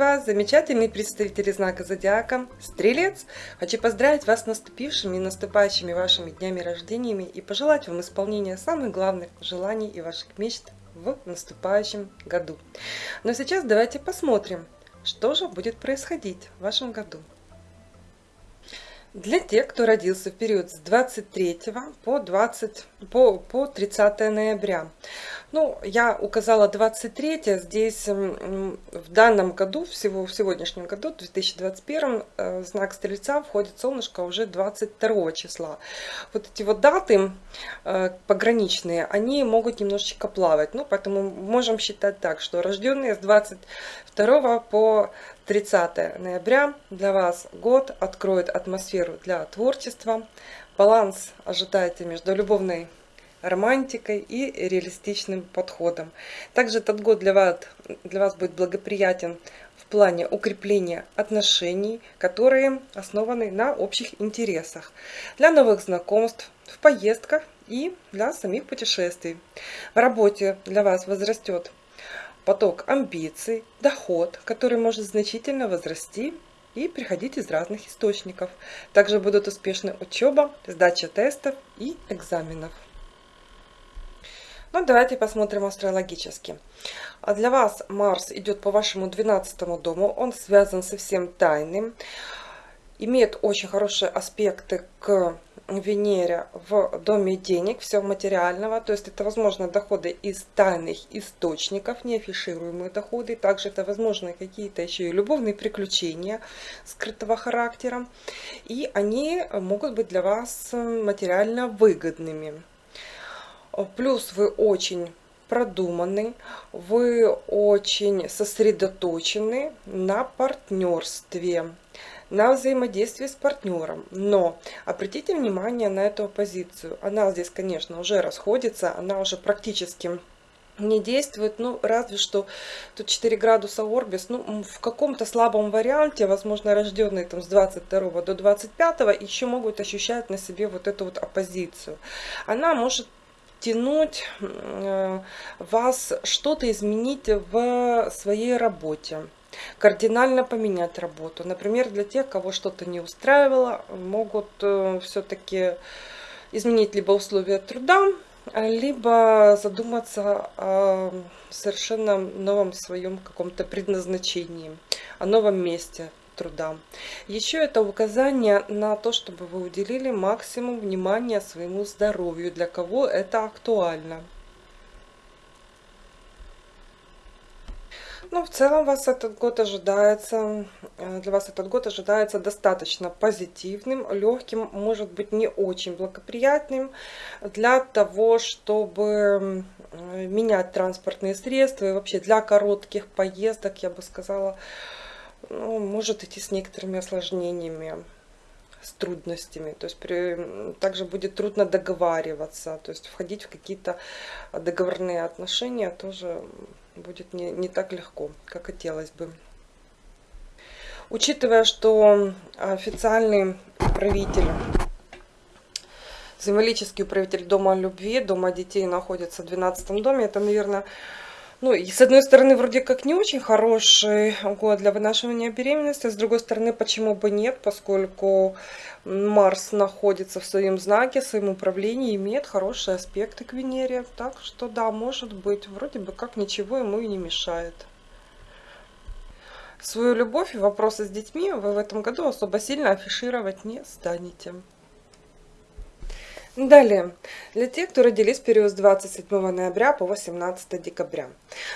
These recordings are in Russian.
вас, замечательные представители знака Зодиака, Стрелец! Хочу поздравить вас с наступившими и наступающими вашими днями рождениями и пожелать вам исполнения самых главных желаний и ваших мечт в наступающем году. Но сейчас давайте посмотрим, что же будет происходить в вашем году. Для тех, кто родился в период с 23 по, 20, по, по 30 ноября. Ну, я указала 23, здесь в данном году, всего в сегодняшнем году, в 2021, э, знак Стрельца входит солнышко уже 22 числа. Вот эти вот даты э, пограничные, они могут немножечко плавать, ну, поэтому можем считать так, что рожденные с 22 по 30 ноября для вас год откроет атмосферу для творчества. Баланс ожидайте между любовной романтикой и реалистичным подходом. Также этот год для вас, для вас будет благоприятен в плане укрепления отношений, которые основаны на общих интересах, для новых знакомств, в поездках и для самих путешествий. В работе для вас возрастет поток амбиций, доход, который может значительно возрасти и приходить из разных источников. Также будут успешны учеба, сдача тестов и экзаменов. Ну, давайте посмотрим астрологически. А для вас Марс идет по вашему 12 дому, он связан со всем тайным, имеет очень хорошие аспекты к Венере в доме денег, все материального, то есть это возможно доходы из тайных источников, неафишируемые доходы, также это возможно какие-то еще и любовные приключения скрытого характера, и они могут быть для вас материально выгодными. Плюс вы очень продуманы, вы очень сосредоточены на партнерстве на взаимодействие с партнером. Но обратите внимание на эту позицию. Она здесь, конечно, уже расходится, она уже практически не действует, ну, разве что тут 4 градуса Орбис, ну, в каком-то слабом варианте, возможно, рожденные там с 22 до 25, еще могут ощущать на себе вот эту вот оппозицию. Она может тянуть э, вас что-то изменить в своей работе кардинально поменять работу. Например, для тех, кого что-то не устраивало, могут э, все-таки изменить либо условия труда, либо задуматься о совершенно новом своем каком-то предназначении, о новом месте труда. Еще это указание на то, чтобы вы уделили максимум внимания своему здоровью, для кого это актуально. Ну, в целом вас этот год ожидается, э, для вас этот год ожидается достаточно позитивным, легким, может быть не очень благоприятным для того, чтобы менять транспортные средства и вообще для коротких поездок, я бы сказала, ну, может идти с некоторыми осложнениями с трудностями. То есть при, также будет трудно договариваться, то есть входить в какие-то договорные отношения тоже будет не, не так легко, как хотелось бы. Учитывая, что официальный правитель, символический управитель Дома любви, Дома детей находится в 12 доме, это, наверное, ну, и с одной стороны, вроде как не очень хороший год для вынашивания беременности, с другой стороны, почему бы нет, поскольку Марс находится в своем знаке, в своем управлении, имеет хорошие аспекты к Венере. Так что да, может быть, вроде бы как ничего ему и не мешает. Свою любовь и вопросы с детьми вы в этом году особо сильно афишировать не станете. Далее, для тех, кто родились в период с 27 ноября по 18 декабря.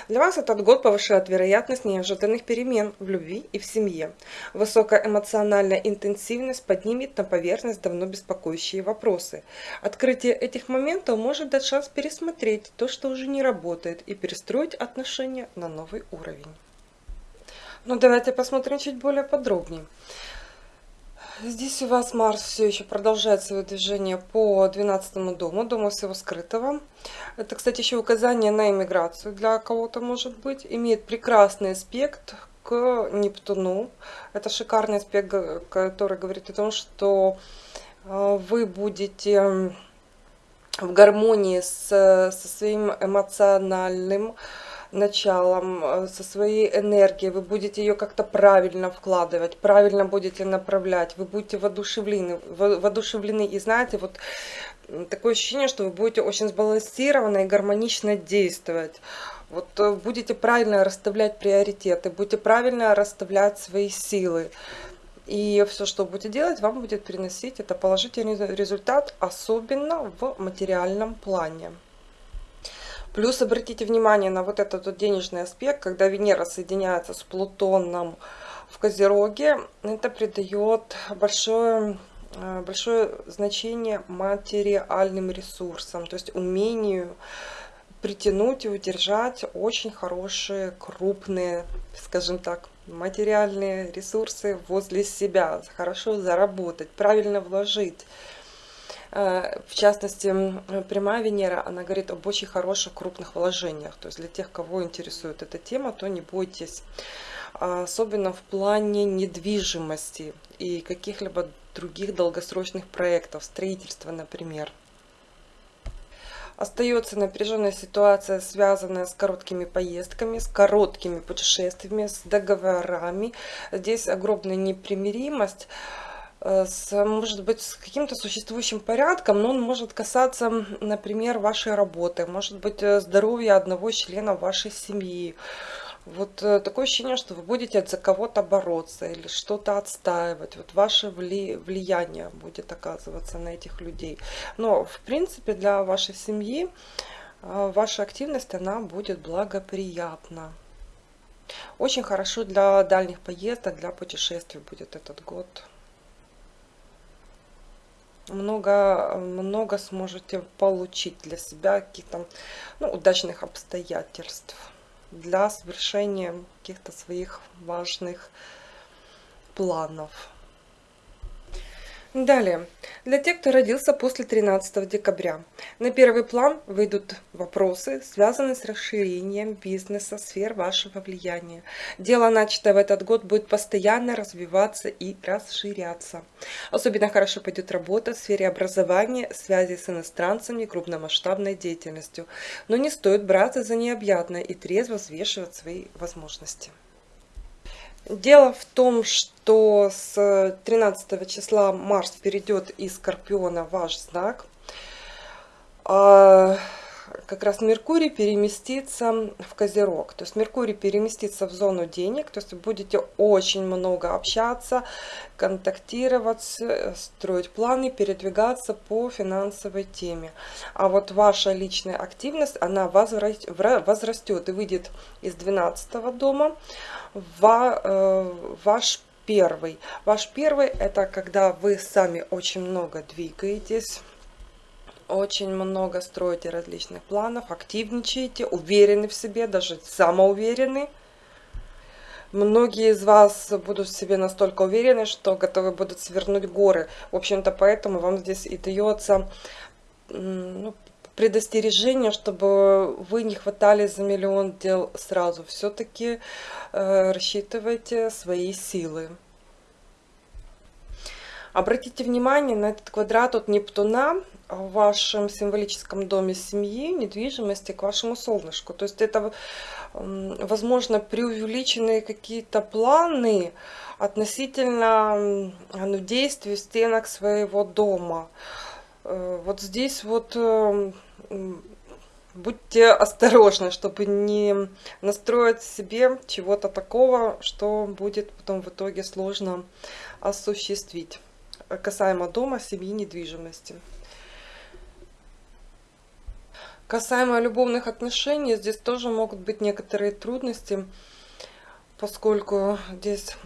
Для вас этот год повышает вероятность неожиданных перемен в любви и в семье. Высокая эмоциональная интенсивность поднимет на поверхность давно беспокоящие вопросы. Открытие этих моментов может дать шанс пересмотреть то, что уже не работает, и перестроить отношения на новый уровень. Но ну, давайте посмотрим чуть более подробнее. Здесь у вас Марс все еще продолжает свое движение по 12 дому, дому всего скрытого. Это, кстати, еще указание на иммиграцию для кого-то может быть. Имеет прекрасный аспект к Нептуну. Это шикарный аспект, который говорит о том, что э, вы будете в гармонии с, со своим эмоциональным началом, э, со своей энергией, вы будете ее как-то правильно вкладывать, правильно будете направлять, вы будете воодушевлены, воодушевлены и знаете, вот такое ощущение, что вы будете очень сбалансированно и гармонично действовать. Вот э, будете правильно расставлять приоритеты, будете правильно расставлять свои силы. И все, что будете делать, вам будет приносить это положительный результат, особенно в материальном плане. Плюс обратите внимание на вот этот вот денежный аспект, когда Венера соединяется с Плутоном в Козероге, это придает большое, э, большое значение материальным ресурсам, то есть умению притянуть и удержать очень хорошие, крупные, скажем так, материальные ресурсы возле себя, хорошо заработать, правильно вложить. Э, в частности, прямая Венера, она говорит об очень хороших крупных вложениях. То есть для тех, кого интересует эта тема, то не бойтесь. Особенно в плане недвижимости и каких-либо других долгосрочных проектов, строительства, например. Остается напряженная ситуация, связанная с короткими поездками, с короткими путешествиями, с договорами. Здесь огромная непримиримость с, может быть, с каким-то существующим порядком, но он может касаться, например, вашей работы, может быть, э, здоровья одного члена вашей семьи, вот э, такое ощущение, что вы будете за кого-то бороться или что-то отстаивать. Вот ваше вли влияние будет оказываться на этих людей. Но, в принципе, для вашей семьи э, ваша активность, она будет благоприятна. Очень хорошо для дальних поездок, для путешествий будет этот год. Много, много сможете получить для себя каких-то ну, удачных обстоятельств для совершения каких-то своих важных планов. Далее, для тех, кто родился после 13 декабря, на первый план выйдут вопросы, связанные с расширением бизнеса, сфер вашего влияния. Дело, начатое в этот год, будет постоянно развиваться и расширяться. Особенно хорошо пойдет работа в сфере образования, связи с иностранцами, крупномасштабной деятельностью. Но не стоит браться за необъятное и трезво взвешивать свои возможности. Дело в том, что с 13 числа Марс перейдет из Скорпиона в ваш знак. Как раз Меркурий переместится в Козерог. То есть Меркурий переместится в зону денег. То есть будете очень много общаться, контактировать, строить планы, передвигаться по финансовой теме. А вот ваша личная активность, она возрастет и выйдет из 12 дома Э, ваш первый. Ваш первый это когда вы сами очень много двигаетесь, очень много строите различных планов, активничаете, уверены в себе, даже самоуверены. Многие из вас будут в себе настолько уверены, что готовы будут свернуть горы. В общем-то, поэтому вам здесь и дается ну, предостережение, чтобы вы не хватали за миллион дел сразу. Все-таки э, рассчитывайте свои силы. Обратите внимание на этот квадрат от Нептуна в вашем символическом доме семьи, недвижимости к вашему солнышку. То есть это, возможно, преувеличенные какие-то планы относительно ну, действий стенок своего дома. Э, вот здесь вот э, будьте осторожны, чтобы не настроить себе чего-то такого, что будет потом в итоге сложно осуществить. Касаемо дома, семьи, недвижимости. Касаемо любовных отношений, здесь тоже могут быть некоторые трудности, поскольку здесь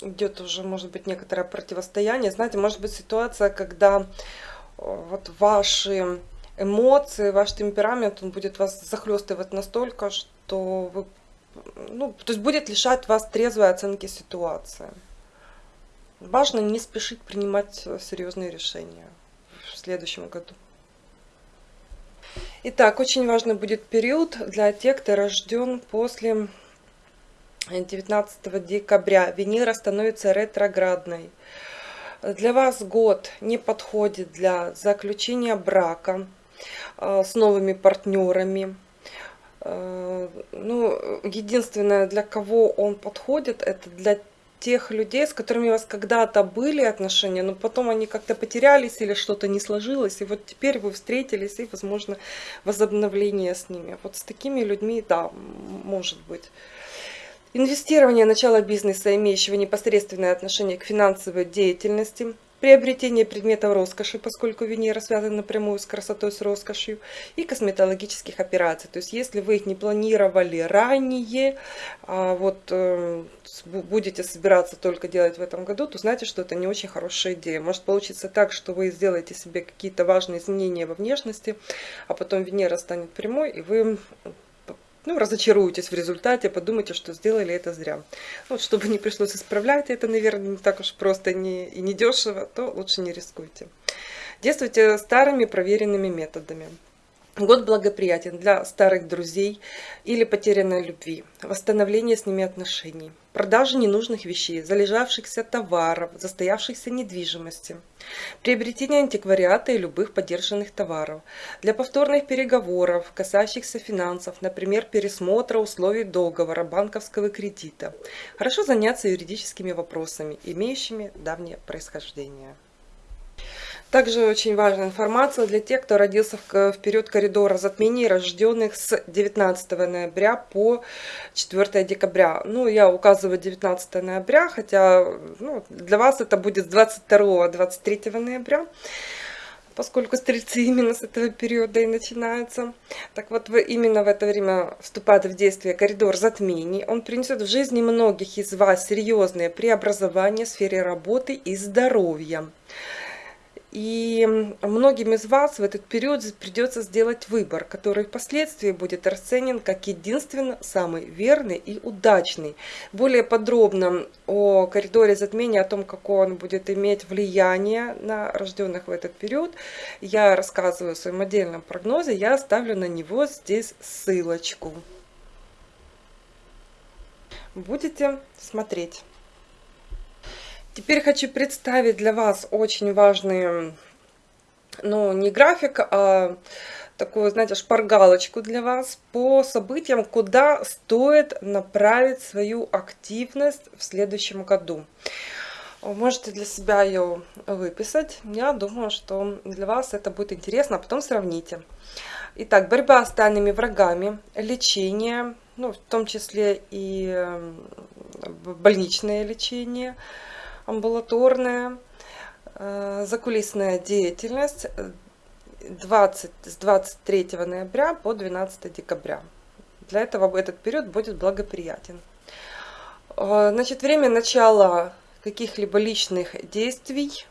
идет уже, может быть, некоторое противостояние. Знаете, может быть ситуация, когда вот ваши эмоции, ваш темперамент, он будет вас захлестывать настолько, что вы, ну, то есть будет лишать вас трезвой оценки ситуации. Важно не спешить принимать серьезные решения в следующем году. Итак, очень важный будет период для тех, кто рожден после 19 декабря. Венера становится ретроградной. Для вас год не подходит для заключения брака э, с новыми партнерами. Э, ну, единственное, для кого он подходит, это для тех людей, с которыми у вас когда-то были отношения, но потом они как-то потерялись или что-то не сложилось, и вот теперь вы встретились, и, возможно, возобновление с ними. Вот с такими людьми, да, может быть. Инвестирование, начало бизнеса, имеющего непосредственное отношение к финансовой деятельности – приобретение предметов роскоши, поскольку Венера связана напрямую с красотой, с роскошью, и косметологических операций. То есть, если вы их не планировали ранее, а вот э, будете собираться только делать в этом году, то знаете, что это не очень хорошая идея. Может получиться так, что вы сделаете себе какие-то важные изменения во внешности, а потом Венера станет прямой, и вы ну, разочаруетесь в результате, подумайте, что сделали это зря. Вот, чтобы не пришлось исправлять это, наверное, не так уж просто не, и не дешево, то лучше не рискуйте. Действуйте старыми проверенными методами. Год благоприятен для старых друзей или потерянной любви, восстановления с ними отношений, продажи ненужных вещей, залежавшихся товаров, застоявшихся недвижимости, приобретения антиквариата и любых подержанных товаров, для повторных переговоров, касающихся финансов, например, пересмотра условий договора, банковского кредита. Хорошо заняться юридическими вопросами, имеющими давнее происхождение. Также очень важная информация для тех, кто родился в, период коридора затмений, рожденных с 19 ноября по 4 декабря. Ну, я указываю 19 ноября, хотя ну, для вас это будет с 22-23 ноября поскольку стрельцы именно с этого периода и начинаются. Так вот, именно в это время вступает в действие коридор затмений. Он принесет в жизни многих из вас серьезные преобразования в сфере работы и здоровья. И многим из вас в этот период придется сделать выбор, который впоследствии будет расценен как единственно самый верный и удачный. Более подробно о коридоре затмения, о том, какое он будет иметь влияние на рожденных в этот период, я рассказываю в своем отдельном прогнозе, я оставлю на него здесь ссылочку. Будете смотреть. Теперь хочу представить для вас очень важный, ну, не график, а такую, знаете, шпаргалочку для вас по событиям, куда стоит направить свою активность в следующем году. Можете для себя ее выписать. Я думаю, что для вас это будет интересно, а потом сравните. Итак, борьба с тайными врагами, лечение, ну, в том числе и больничное лечение – амбулаторная, э, закулисная деятельность 20, с 23 ноября по 12 декабря. Для этого этот период будет благоприятен. Э, значит, время начала каких-либо личных действий,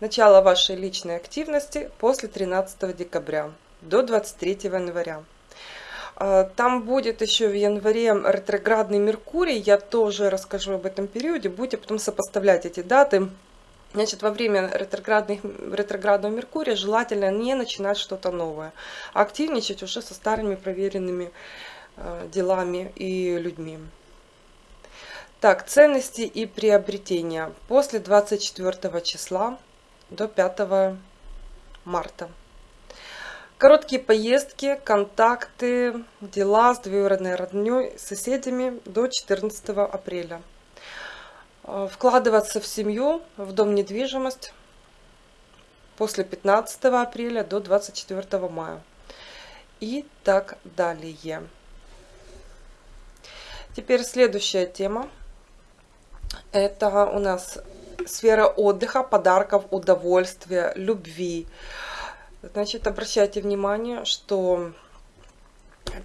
начало вашей личной активности после 13 декабря до 23 января. А, там будет еще в январе ретроградный Меркурий, я тоже расскажу об этом периоде, будете потом сопоставлять эти даты. Значит, во время ретроградных, ретроградного Меркурия желательно не начинать что-то новое, а активничать уже со старыми проверенными э, делами и людьми. Так, ценности и приобретения после 24 числа до 5 марта. Короткие поездки, контакты, дела с двоюродной родней, соседями до 14 апреля. Э, вкладываться в семью, в дом недвижимость после 15 апреля до 24 мая. И так далее. Теперь следующая тема. Это у нас сфера отдыха, подарков, удовольствия, любви. Значит, обращайте внимание, что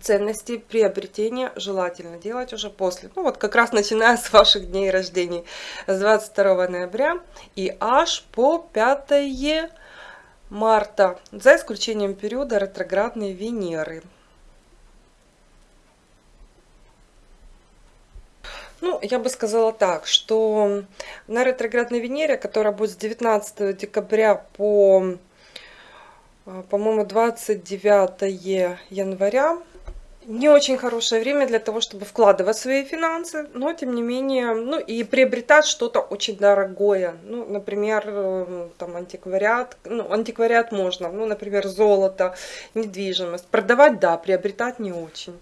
ценности приобретения желательно делать уже после, ну вот как раз начиная с ваших дней рождения, с 22 ноября и аж по 5 марта, за исключением периода ретроградной Венеры. Ну, я бы сказала так, что на ретроградной Венере, которая будет с 19 декабря по по-моему, 29 января. не очень хорошее время для того, чтобы вкладывать свои финансы, но тем не менее, ну и приобретать что-то очень дорогое. Ну, например, э, там антиквариат, ну, антиквариат можно, ну, например, золото, недвижимость. Продавать, да, приобретать не очень.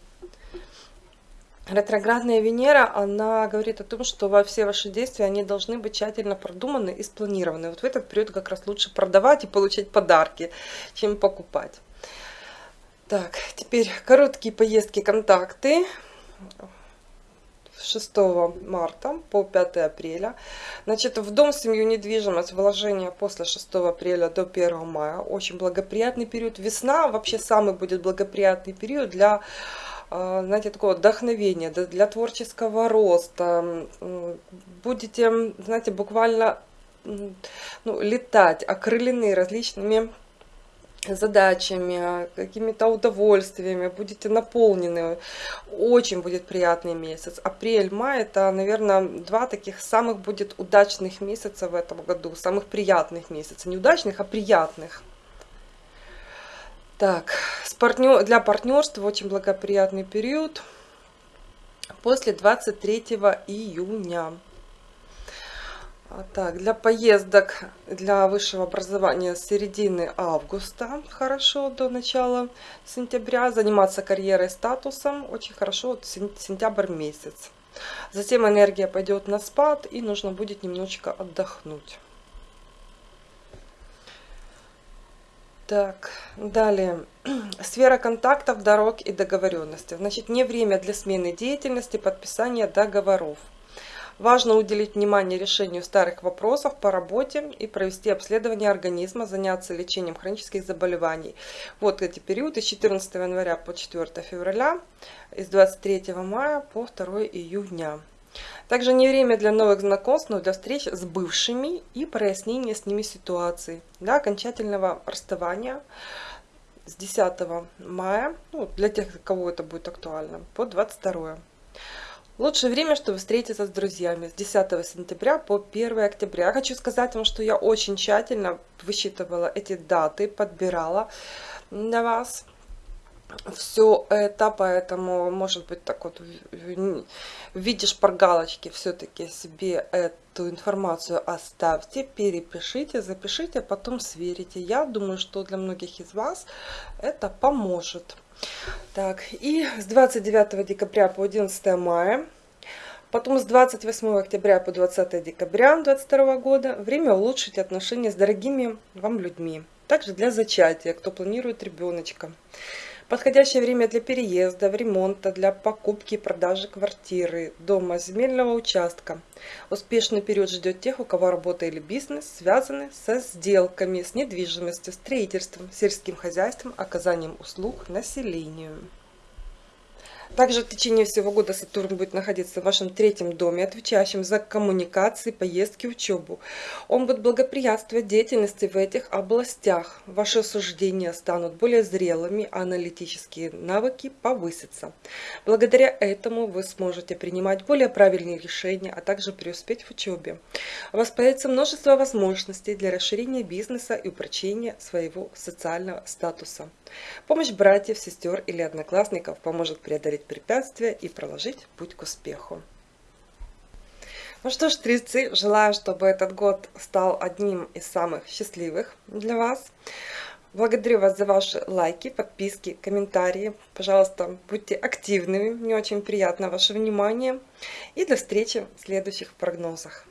Ретроградная Венера, она говорит о том, что во все ваши действия, они должны быть тщательно продуманы и спланированы. Вот в этот период как раз лучше продавать и получать подарки, чем покупать. Так, теперь короткие поездки, контакты. 6 марта по 5 апреля. Значит, в дом, семью, недвижимость, вложения после 6 апреля до 1 мая. Очень благоприятный период. Весна вообще самый будет благоприятный период для знаете, такого вдохновения, для творческого роста. Будете, знаете, буквально ну, летать, окрылены различными задачами, какими-то удовольствиями, будете наполнены. Очень будет приятный месяц. Апрель-май это, наверное, два таких самых будет удачных месяца в этом году, самых приятных месяцев. Не удачных, а приятных. Так, партнер, для партнерства очень благоприятный период после 23 июня. А так, для поездок для высшего образования с середины августа хорошо до начала сентября. Заниматься карьерой, статусом очень хорошо вот сентябрь месяц. Затем энергия пойдет на спад и нужно будет немножечко отдохнуть. Так, далее. Сфера контактов, дорог и договоренности. Значит, не время для смены деятельности, подписания договоров. Важно уделить внимание решению старых вопросов по работе и провести обследование организма, заняться лечением хронических заболеваний. Вот эти периоды с 14 января по 4 февраля, с 23 мая по 2 июня. Также не время для новых знакомств, но для встреч с бывшими и прояснения с ними ситуации. Для окончательного расставания с 10 мая, ну, для тех, кого это будет актуально, по 22. Лучшее время, чтобы встретиться с друзьями с 10 сентября по 1 октября. Я хочу сказать вам, что я очень тщательно высчитывала эти даты, подбирала для вас все это, поэтому, может быть, так вот в виде шпаргалочки все-таки себе эту информацию оставьте, перепишите, запишите, а потом сверите. Я думаю, что для многих из вас это поможет. Так, и с 29 декабря по 11 мая, потом с 28 октября по 20 декабря 2022 года время улучшить отношения с дорогими вам людьми. Также для зачатия, кто планирует ребеночка. Подходящее время для переезда, ремонта, для покупки и продажи квартиры, дома, земельного участка. Успешный период ждет тех, у кого работа или бизнес связаны со сделками, с недвижимостью, строительством, сельским хозяйством, оказанием услуг населению. Также в течение всего года Сатурн будет находиться в вашем третьем доме, отвечающем за коммуникации, поездки, учебу. Он будет благоприятствовать деятельности в этих областях. Ваши суждения станут более зрелыми, аналитические навыки повысятся. Благодаря этому вы сможете принимать более правильные решения, а также преуспеть в учебе. У вас появится множество возможностей для расширения бизнеса и упрочения своего социального статуса. Помощь братьев, сестер или одноклассников поможет преодолеть препятствия и проложить путь к успеху. Ну что ж, стрельцы, желаю, чтобы этот год стал одним из самых счастливых для вас. Благодарю вас за ваши лайки, подписки, комментарии. Пожалуйста, будьте активными, мне очень приятно ваше внимание. И до встречи в следующих прогнозах.